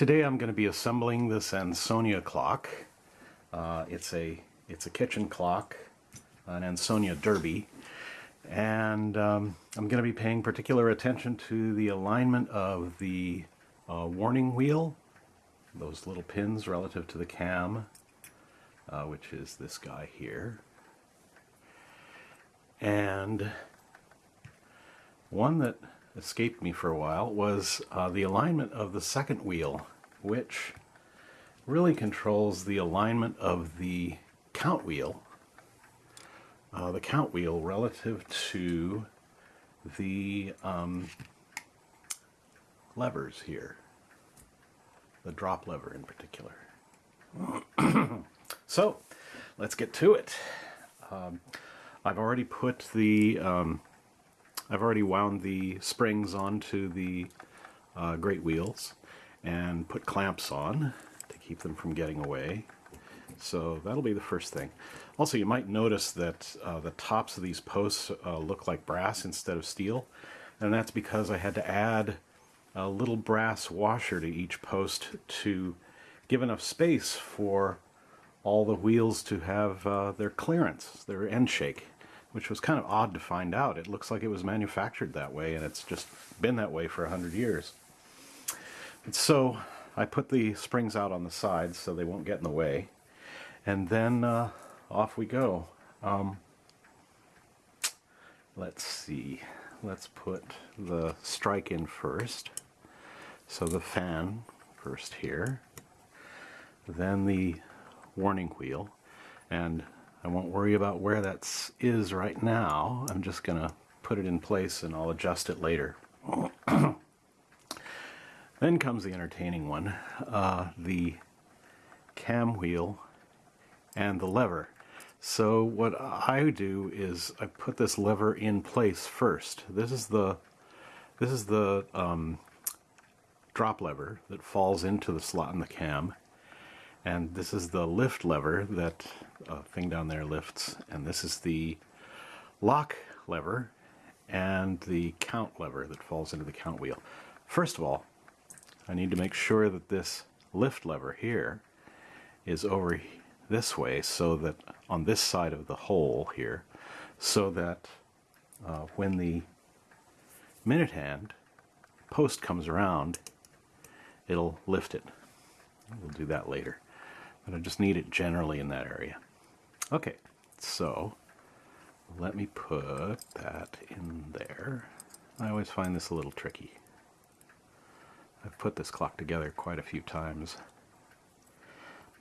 Today I'm going to be assembling this Ansonia clock. Uh, it's a it's a kitchen clock, an Ansonia Derby, and um, I'm going to be paying particular attention to the alignment of the uh, warning wheel, those little pins relative to the cam, uh, which is this guy here, and one that escaped me for a while was uh, the alignment of the second wheel, which really controls the alignment of the count wheel, uh, the count wheel relative to the um, levers here, the drop lever in particular. so, let's get to it. Um, I've already put the um, I've already wound the springs onto the uh, great wheels and put clamps on to keep them from getting away. So that'll be the first thing. Also, you might notice that uh, the tops of these posts uh, look like brass instead of steel, and that's because I had to add a little brass washer to each post to give enough space for all the wheels to have uh, their clearance, their end shake which was kind of odd to find out. It looks like it was manufactured that way, and it's just been that way for a hundred years. And so I put the springs out on the sides so they won't get in the way, and then uh, off we go. Um, let's see. Let's put the strike in first. So the fan first here, then the warning wheel, and I won't worry about where that is right now. I'm just going to put it in place and I'll adjust it later. then comes the entertaining one, uh, the cam wheel and the lever. So what I do is I put this lever in place first. This is the this is the um, drop lever that falls into the slot in the cam and this is the lift lever that uh, thing down there lifts and this is the lock lever and the count lever that falls into the count wheel. First of all I need to make sure that this lift lever here is over this way so that on this side of the hole here so that uh, when the minute hand post comes around it'll lift it. We'll do that later but I just need it generally in that area. Okay, so let me put that in there. I always find this a little tricky. I've put this clock together quite a few times,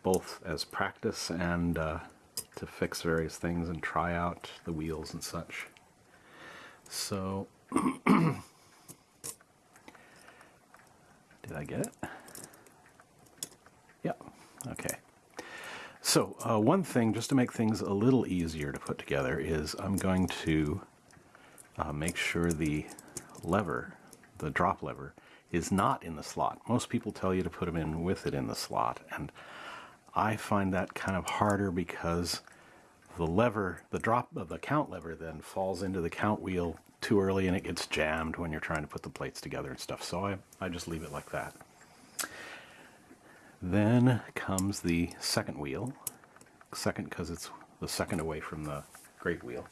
both as practice and uh, to fix various things and try out the wheels and such. So, did I get it? Yeah, okay. So uh, one thing, just to make things a little easier to put together, is I'm going to uh, make sure the lever, the drop lever, is not in the slot. Most people tell you to put them in with it in the slot, and I find that kind of harder because the lever, the drop of the count lever then falls into the count wheel too early and it gets jammed when you're trying to put the plates together and stuff. So I, I just leave it like that. Then comes the second wheel. Second because it's the second away from the great wheel.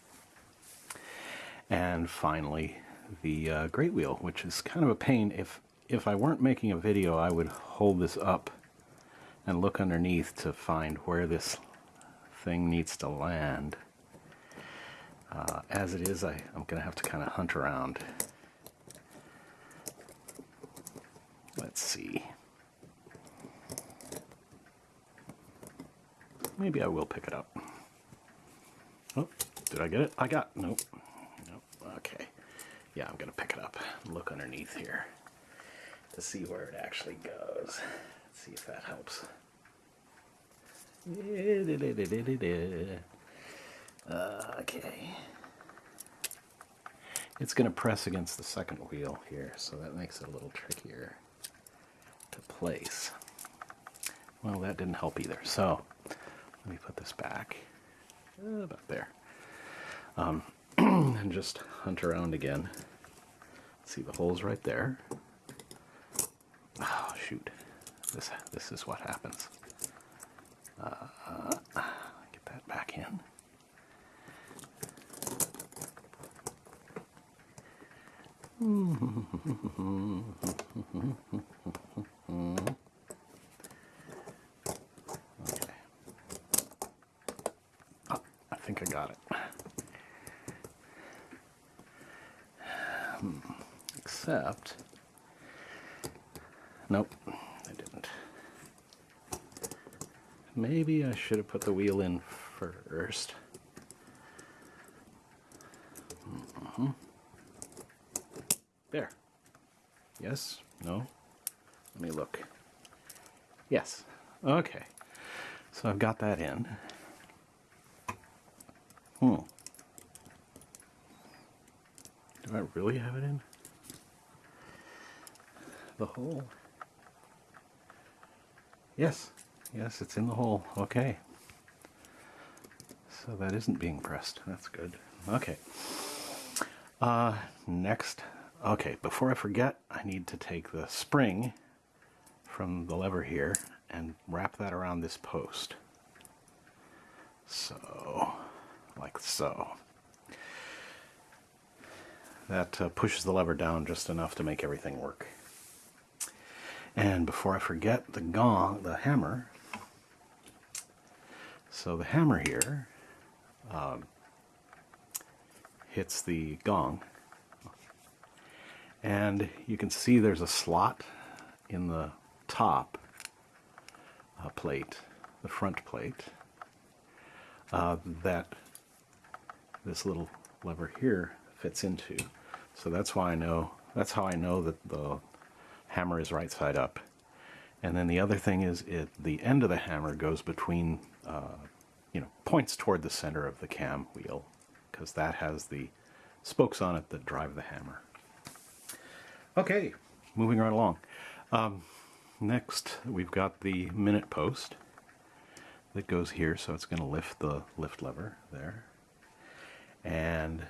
And finally, the uh, great wheel, which is kind of a pain. If, if I weren't making a video, I would hold this up and look underneath to find where this thing needs to land. Uh, as it is, I, I'm going to have to kind of hunt around. Let's see. Maybe I will pick it up. Oh, did I get it? I got, nope. Nope, okay. Yeah, I'm gonna pick it up look underneath here to see where it actually goes. Let's see if that helps. Okay. It's going to press against the second wheel here, so that makes it a little trickier to place. Well, that didn't help either. So let me put this back uh, about there. Um, and just hunt around again. See the holes right there. Oh, shoot. this this is what happens. Uh, get that back in. Okay. Oh, I think I got it. Hmm. Except, nope, I didn't. Maybe I should have put the wheel in first. Mhm. There. Yes? No? Let me look. Yes. Okay. So I've got that in. Hmm. Do I really have it in? The hole? Yes. Yes, it's in the hole. Okay. So that isn't being pressed. That's good. Okay. Uh, next. Okay, before I forget, I need to take the spring from the lever here and wrap that around this post. So, like so. That uh, pushes the lever down just enough to make everything work. And before I forget, the gong, the hammer. So the hammer here um, hits the gong. And you can see there's a slot in the top uh, plate, the front plate, uh, that this little lever here fits into. So that's why I know, that's how I know that the hammer is right side up. And then the other thing is it, the end of the hammer goes between, uh, you know, points toward the center of the cam wheel because that has the spokes on it that drive the hammer. Okay, moving right along. Um, next, we've got the minute post that goes here, so it's going to lift the lift lever there. And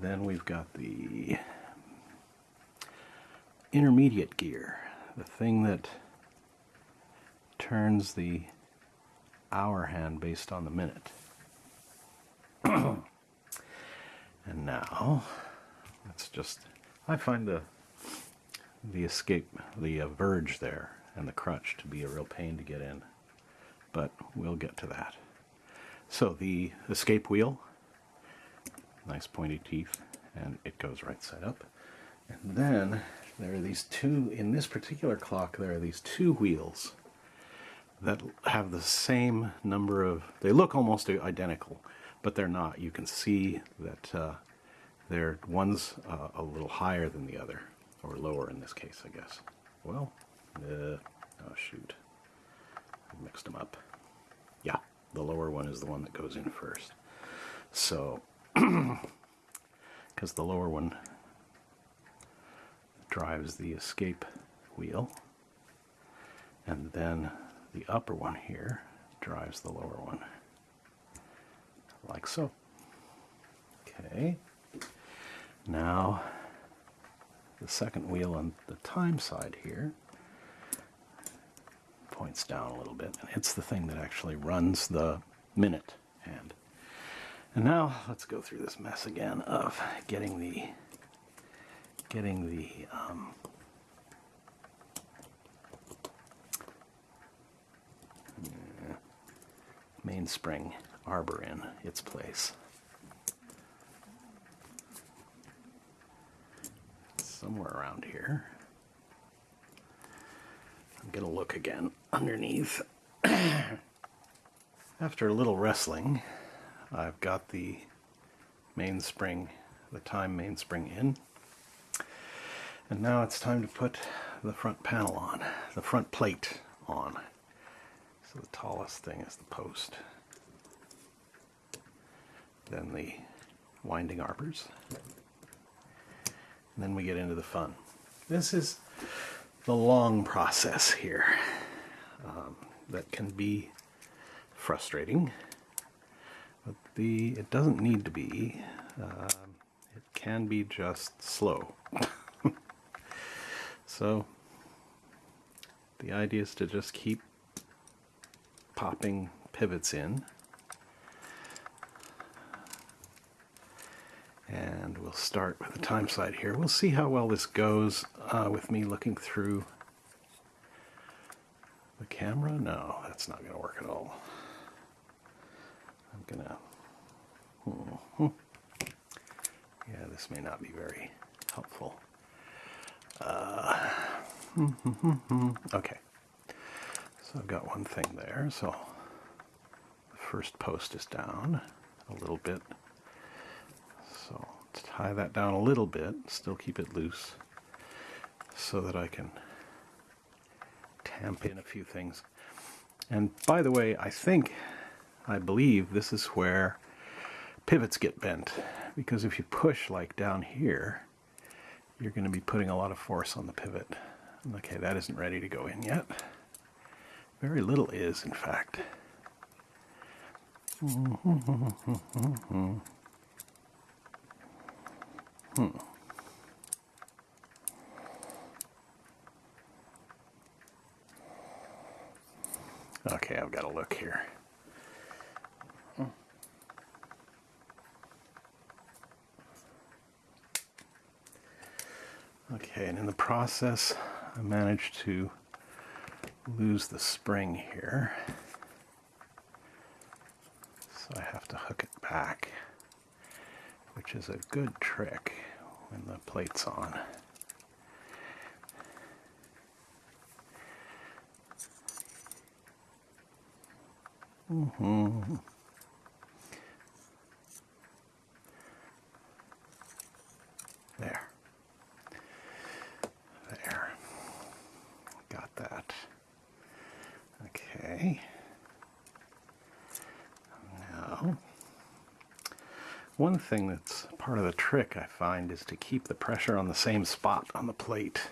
then we've got the intermediate gear, the thing that turns the hour hand based on the minute. and now, let's just, I find the the escape, the uh, verge there, and the crutch to be a real pain to get in. But we'll get to that. So the escape wheel, nice pointy teeth, and it goes right side up. And then there are these two, in this particular clock, there are these two wheels that have the same number of, they look almost identical, but they're not. You can see that uh, they're, one's uh, a little higher than the other or lower in this case, I guess. Well, uh, oh shoot, I mixed them up. Yeah, the lower one is the one that goes in first. So, because the lower one drives the escape wheel, and then the upper one here drives the lower one, like so. Okay, now the second wheel on the time side here points down a little bit and it's the thing that actually runs the minute hand. And now let's go through this mess again of getting the getting the um, mainspring arbor in its place. somewhere around here. I'm to look again underneath. After a little wrestling, I've got the mainspring, the time mainspring in. And now it's time to put the front panel on, the front plate on. So the tallest thing is the post. Then the winding arbors. And then we get into the fun. This is the long process here um, that can be frustrating, the it doesn't need to be. Uh, it can be just slow. so the idea is to just keep popping pivots in. And we'll start with the time side here. We'll see how well this goes uh, with me looking through the camera. No, that's not going to work at all. I'm going to... Hmm. Yeah, this may not be very helpful. Uh, okay. So I've got one thing there. So the first post is down a little bit. So to tie that down a little bit, still keep it loose so that I can tamp in a few things. And by the way, I think, I believe this is where pivots get bent. Because if you push like down here, you're going to be putting a lot of force on the pivot. Okay, that isn't ready to go in yet. Very little is, in fact. Hmm. Okay, I've got to look here. Okay, and in the process, I managed to lose the spring here. So I have to hook it back, which is a good trick when the plate's on. Mm-hmm. There. There. Got that. Okay. Now, one thing that's part of the trick I find is to keep the pressure on the same spot on the plate.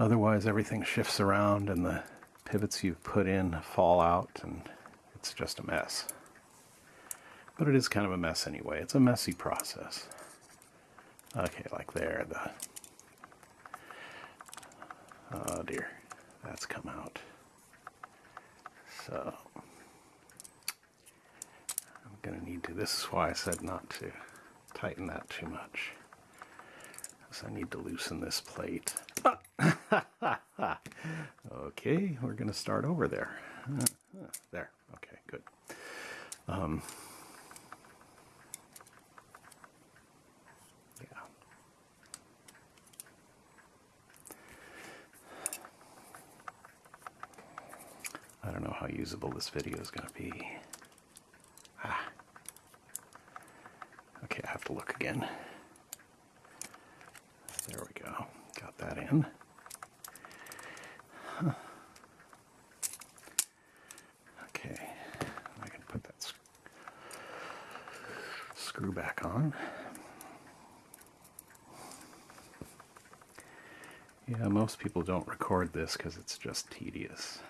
Otherwise, everything shifts around and the pivots you've put in fall out and it's just a mess. But it is kind of a mess anyway. It's a messy process. Okay, like there, the... Oh dear, that's come out. So, going to need to, this is why I said not to tighten that too much. Because I need to loosen this plate. okay, we're going to start over there. there. Okay, good. Um, yeah. I don't know how usable this video is going to be. Ah. Okay, I again. There we go. Got that in. Okay, I can put that sc screw back on. Yeah, most people don't record this because it's just tedious.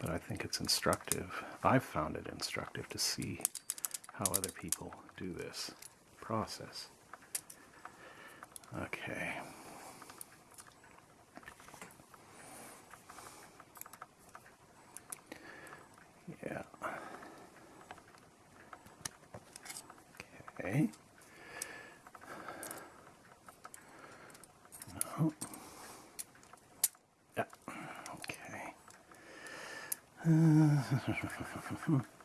But I think it's instructive. I've found it instructive to see how other people do this process. Okay. Yeah. Okay.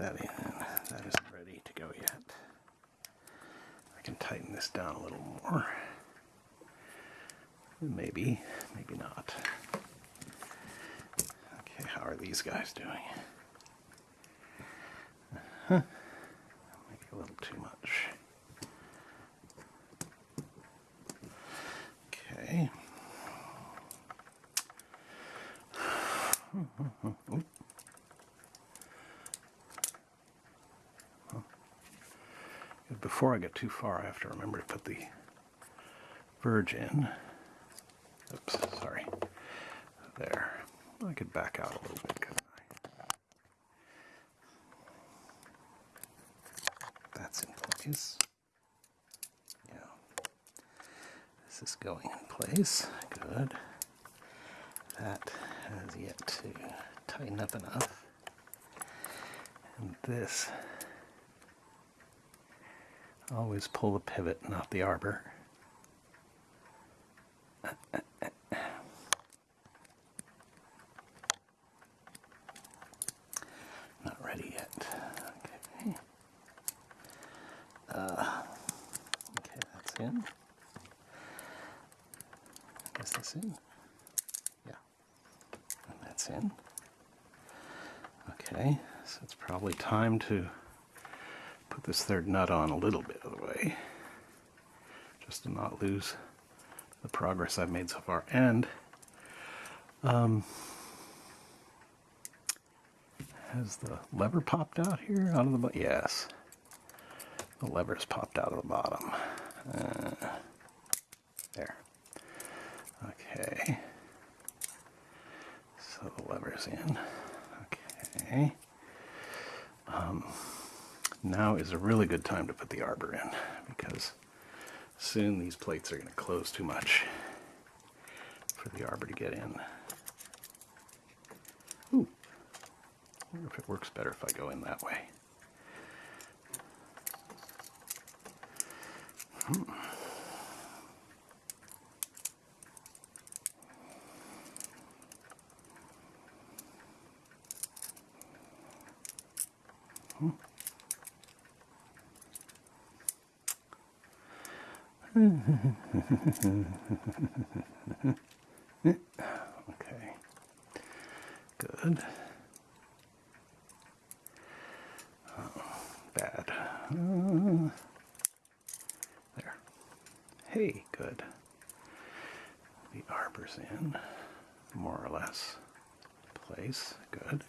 that in. That isn't ready to go yet. I can tighten this down a little more. Maybe, maybe not. Okay, how are these guys doing? Huh. Maybe a little too much. Before I get too far, I have to remember to put the verge in. Oops, sorry. There. I could back out a little bit, couldn't I? That's in place. Yeah. This is going in place. Good. That has yet to tighten up enough. And this, always pull the pivot, not the arbor. Not ready yet. Okay. Uh, okay, that's in. Is this in? Yeah. And that's in. Okay, so it's probably time to this third nut on a little bit of the way, just to not lose the progress I've made so far. And um, has the lever popped out here out of the? Yes, the lever's popped out of the bottom. Uh, there. Okay. So the lever's in. Okay. Um, now is a really good time to put the arbor in because soon these plates are going to close too much for the arbor to get in. Ooh. I wonder if it works better if I go in that way. Hmm. Okay. Good. Oh, bad. Uh, there. Hey, good. The arbor's in, more or less. Place. Good.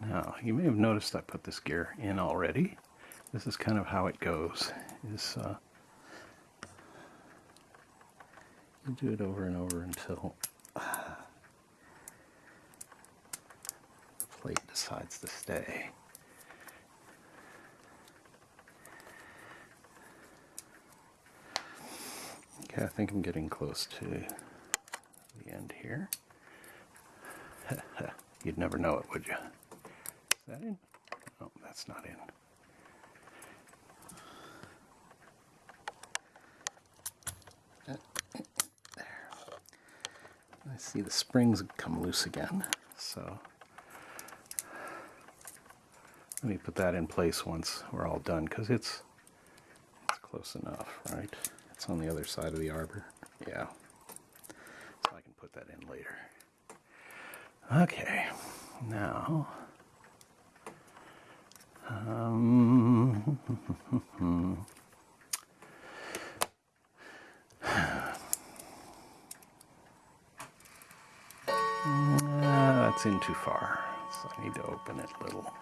Now, you may have noticed I put this gear in already. This is kind of how it goes. Is uh, you do it over and over until the plate decides to stay. Okay, I think I'm getting close to the end here. You'd never know it, would you? Is that in? Oh, that's not in. I see the springs come loose again, so let me put that in place once we're all done because it's it's close enough, right? It's on the other side of the arbor. Yeah. So I can put that in later. Okay. Now um, In too far, so I need to open it a little,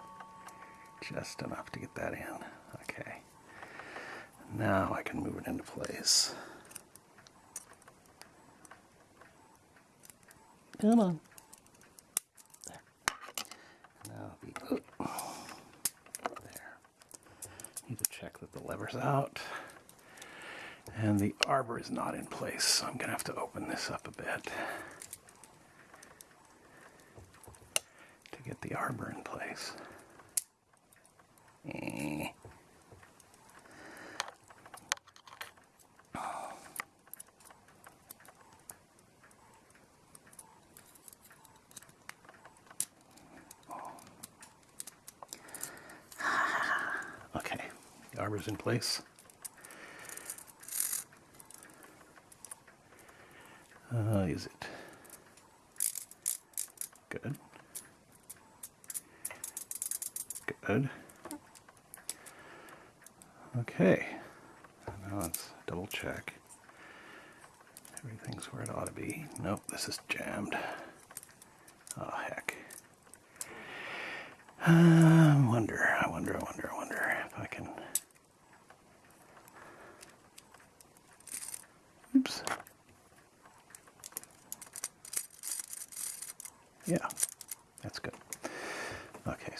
just enough to get that in. Okay. Now I can move it into place. Come on. There. Now the oh, there. Need to check that the lever's out. And the arbor is not in place, so I'm gonna have to open this up a bit. to get arbor in place. Eh. Okay, arbor's in place. Uh, is it? Good. Good. Okay. Now let's double check. Everything's where it ought to be. Nope, this is jammed. Oh, heck. I wonder, I wonder, I wonder, I wonder if I can. Oops. Yeah, that's good.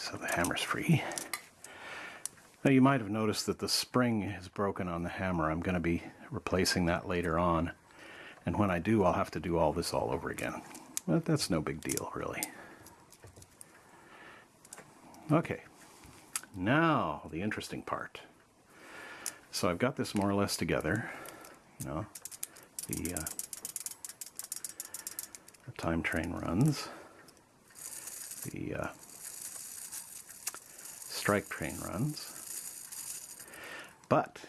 So the hammer's free. Now you might have noticed that the spring is broken on the hammer. I'm going to be replacing that later on. And when I do, I'll have to do all this all over again. But that's no big deal, really. Okay, now the interesting part. So I've got this more or less together. You know, the, uh, the time train runs. The uh, strike train runs. But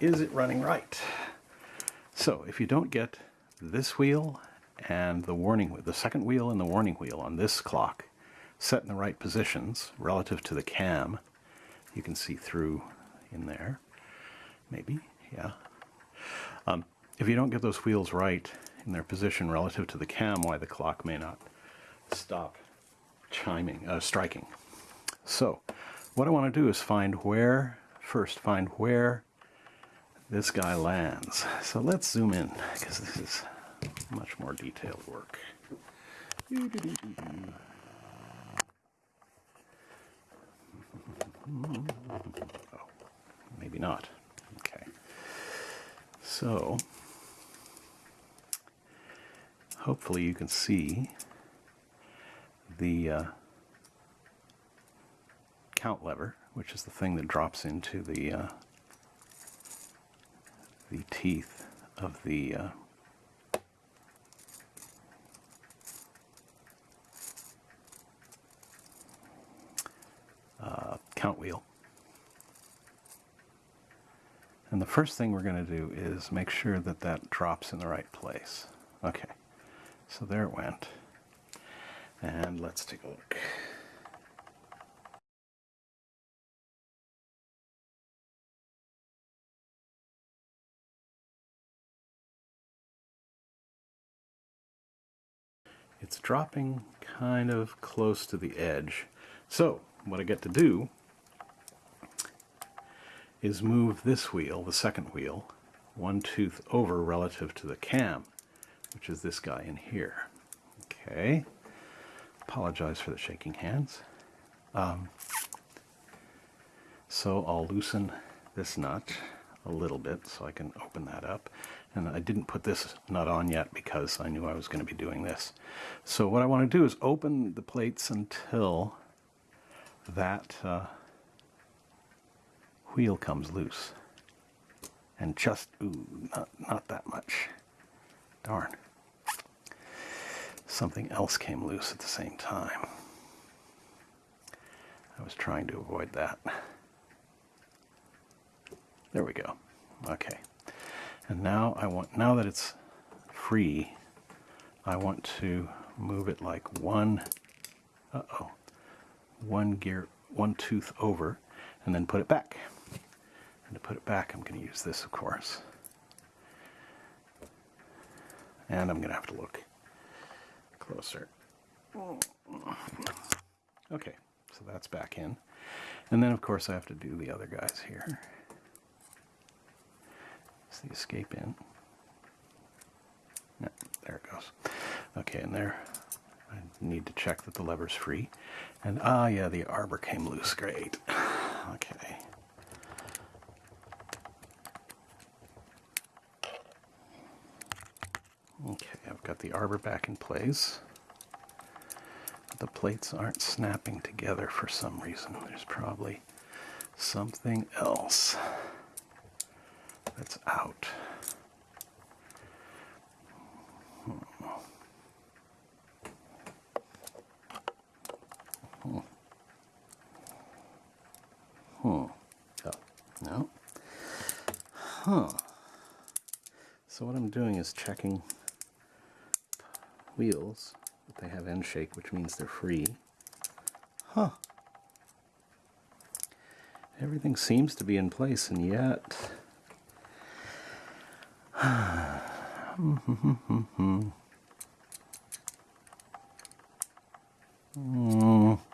is it running right? So if you don't get this wheel and the warning, the second wheel and the warning wheel on this clock set in the right positions relative to the cam, you can see through in there, maybe, yeah. Um, if you don't get those wheels right in their position relative to the cam, why the clock may not stop chiming, uh, striking. So, what I want to do is find where, first find where this guy lands. So let's zoom in, because this is much more detailed work. Oh, maybe not. Okay. So, hopefully you can see the uh, count lever, which is the thing that drops into the uh, the teeth of the uh, uh, count wheel. And the first thing we're going to do is make sure that that drops in the right place. Okay, so there it went. And let's take a look. It's dropping kind of close to the edge. So what I get to do is move this wheel, the second wheel, one tooth over relative to the cam, which is this guy in here. Okay. Apologize for the shaking hands. Um, so I'll loosen this nut a little bit so I can open that up. And I didn't put this nut on yet because I knew I was going to be doing this. So what I want to do is open the plates until that uh, wheel comes loose. And just, ooh, not, not that much. Darn. Something else came loose at the same time. I was trying to avoid that. There we go. Okay. And now I want, now that it's free, I want to move it like one, uh-oh, one gear, one tooth over, and then put it back. And to put it back, I'm going to use this, of course. And I'm going to have to look closer. Okay, so that's back in. And then, of course, I have to do the other guys here the escape in. Yeah, there it goes. Okay, and there, I need to check that the lever's free. And, ah, yeah, the arbor came loose. Great. Okay. Okay, I've got the arbor back in place. The plates aren't snapping together for some reason. There's probably something else that's out. Hmm. Hmm. Hmm. Oh, no. Huh. So what I'm doing is checking wheels that they have end shake, which means they're free. Huh. Everything seems to be in place, and yet Mm.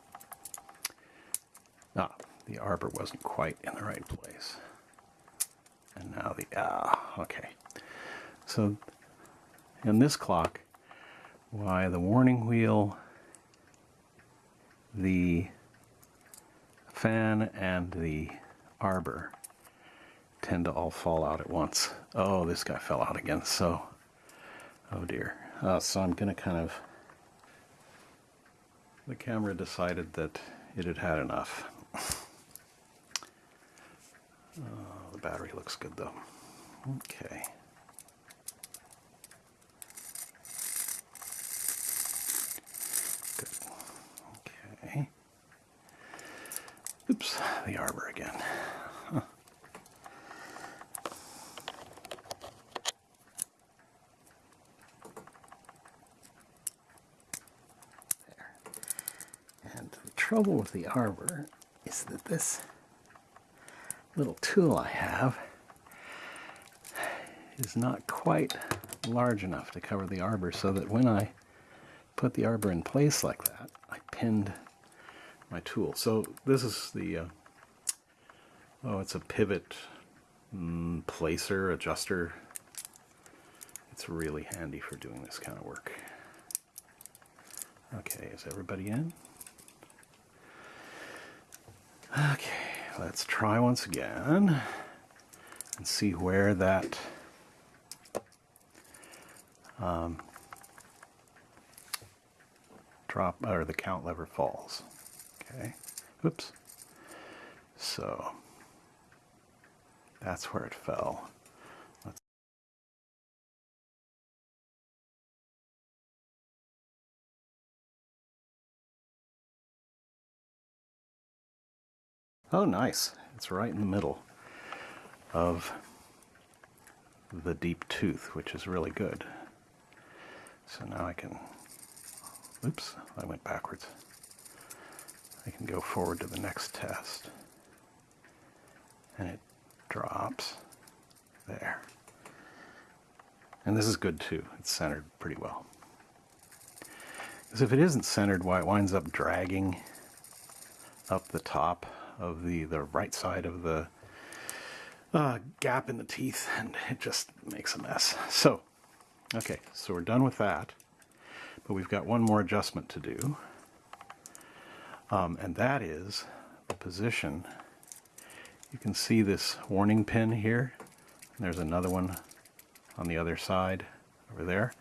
Ah, the arbor wasn't quite in the right place. And now the, ah, okay. So in this clock, why the warning wheel, the fan, and the arbor tend to all fall out at once. Oh, this guy fell out again, so, oh dear. Uh, so I'm going to kind of, the camera decided that it had had enough. Oh, the battery looks good though. Okay. Good. Okay. Oops, the arbor again. Huh. There. And the trouble with the arbor is that this little tool I have is not quite large enough to cover the arbor so that when I put the arbor in place like that, I pinned my tool. So this is the, uh, oh, it's a pivot mm, placer, adjuster. It's really handy for doing this kind of work. Okay, is everybody in? Okay, let's try once again and see where that um, drop or the count lever falls. Okay, oops. So that's where it fell. Oh, nice. It's right in the middle of the deep tooth, which is really good. So now I can, oops, I went backwards. I can go forward to the next test. And it drops there. And this is good too. It's centered pretty well. Because if it isn't centered, why it winds up dragging up the top of the, the right side of the uh, gap in the teeth and it just makes a mess. So, okay, so we're done with that. But we've got one more adjustment to do. Um, and that is the position. You can see this warning pin here. And There's another one on the other side over there.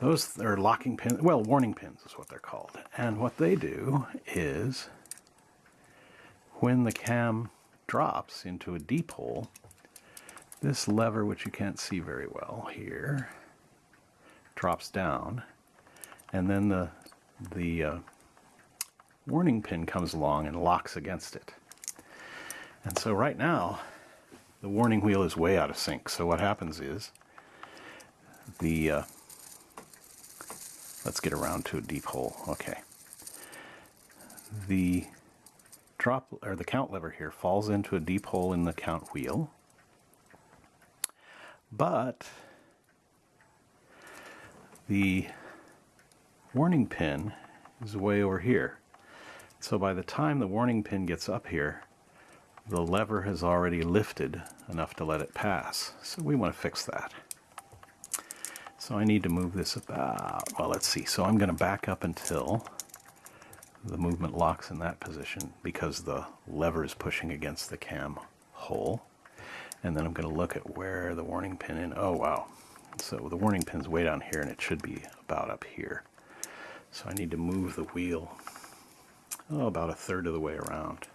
Those are locking pins, well, warning pins is what they're called. And what they do is when the cam drops into a deep hole, this lever, which you can't see very well here, drops down, and then the, the uh, warning pin comes along and locks against it. And so right now, the warning wheel is way out of sync. So what happens is, the, uh, let's get around to a deep hole, okay. The drop or the count lever here falls into a deep hole in the count wheel. But the warning pin is way over here. So by the time the warning pin gets up here, the lever has already lifted enough to let it pass. So we want to fix that. So I need to move this about, well let's see, so I'm going to back up until the movement locks in that position because the lever is pushing against the cam hole. And then I'm going to look at where the warning pin in. Oh, wow. So the warning pin's way down here and it should be about up here. So I need to move the wheel oh, about a third of the way around.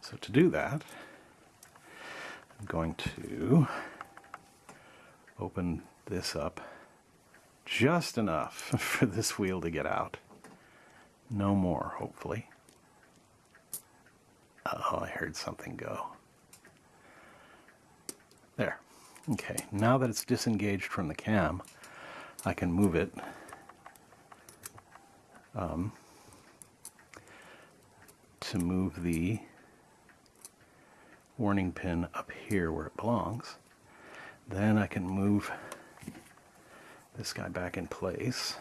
So to do that, I'm going to open this up just enough for this wheel to get out. No more, hopefully. Oh, I heard something go. There. Okay, now that it's disengaged from the cam, I can move it um, to move the warning pin up here where it belongs. Then I can move this guy back in place.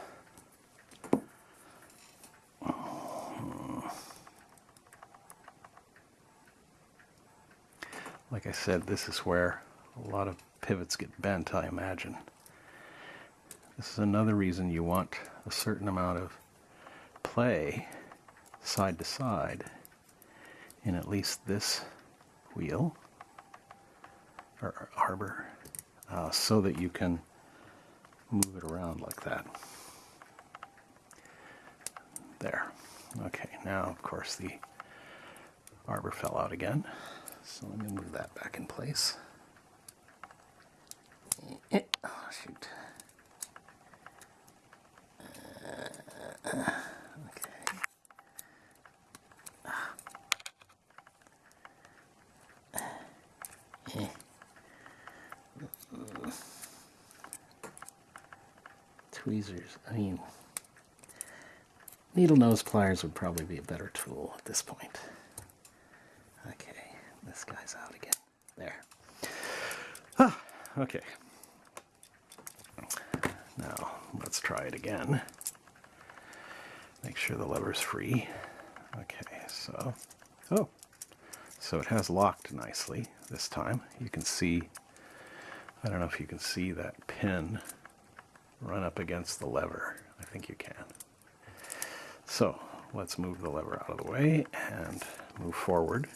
Like I said, this is where a lot of pivots get bent, I imagine. This is another reason you want a certain amount of play side to side in at least this wheel or arbor uh, so that you can move it around like that. There. Okay, now of course the arbor fell out again. So let me move that back in place. Eh, oh, shoot. Okay. Tweezers. I mean, needle nose pliers would probably be a better tool at this point. Okay, this guy's out again. There. Ah, okay. Now, let's try it again. Make sure the lever's free. Okay, so, oh, so it has locked nicely this time. You can see, I don't know if you can see that pin run up against the lever. I think you can. So let's move the lever out of the way and move forward.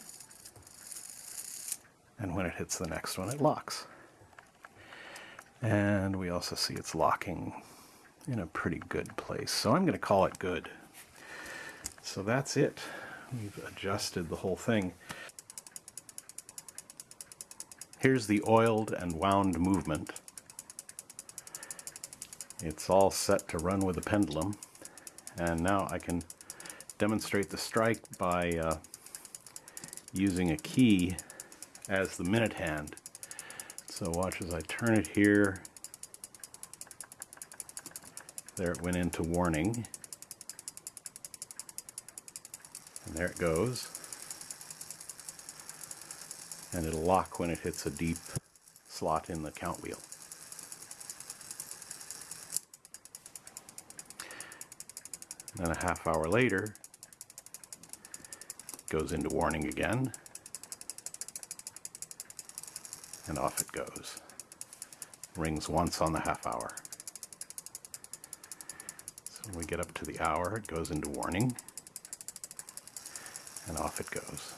And when it hits the next one, it locks. And we also see it's locking in a pretty good place. So I'm going to call it good. So that's it. We've adjusted the whole thing. Here's the oiled and wound movement. It's all set to run with a pendulum. And now I can demonstrate the strike by uh, using a key as the minute hand. So watch as I turn it here. There it went into warning. And there it goes. And it'll lock when it hits a deep slot in the count wheel. Then a half hour later, goes into warning again, and off it goes. Rings once on the half hour. So when we get up to the hour, it goes into warning, and off it goes.